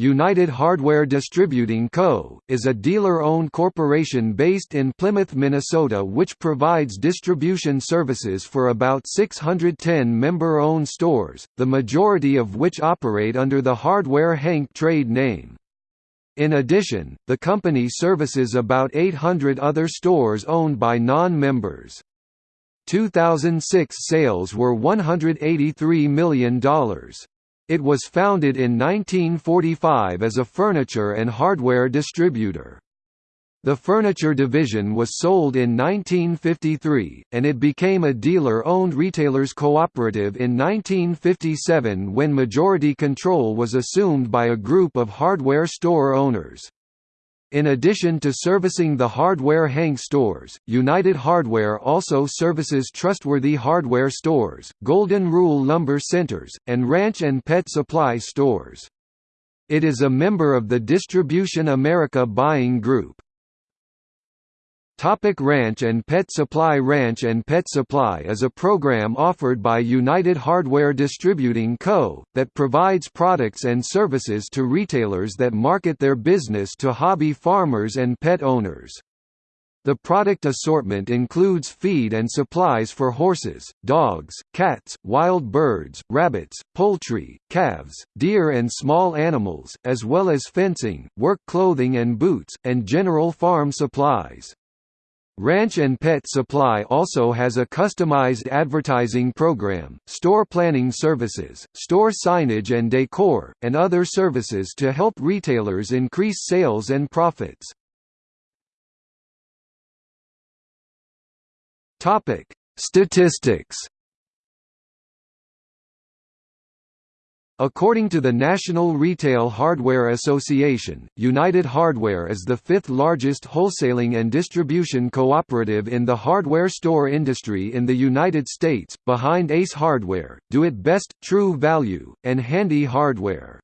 United Hardware Distributing Co., is a dealer-owned corporation based in Plymouth, Minnesota which provides distribution services for about 610 member-owned stores, the majority of which operate under the Hardware Hank trade name. In addition, the company services about 800 other stores owned by non-members. 2006 sales were $183 million. It was founded in 1945 as a furniture and hardware distributor. The furniture division was sold in 1953, and it became a dealer-owned retailers cooperative in 1957 when majority control was assumed by a group of hardware store owners. In addition to servicing the Hardware Hank stores, United Hardware also services trustworthy hardware stores, Golden Rule Lumber Centers, and ranch and pet supply stores. It is a member of the Distribution America buying group. Topic Ranch and Pet Supply Ranch and Pet Supply is a program offered by United Hardware Distributing Co., that provides products and services to retailers that market their business to hobby farmers and pet owners. The product assortment includes feed and supplies for horses, dogs, cats, wild birds, rabbits, poultry, calves, deer and small animals, as well as fencing, work clothing and boots, and general farm supplies. Ranch and Pet Supply also has a customized advertising program, store planning services, store signage and decor, and other services to help retailers increase sales and profits. Statistics According to the National Retail Hardware Association, United Hardware is the fifth largest wholesaling and distribution cooperative in the hardware store industry in the United States, behind Ace Hardware, Do It Best, True Value, and Handy Hardware.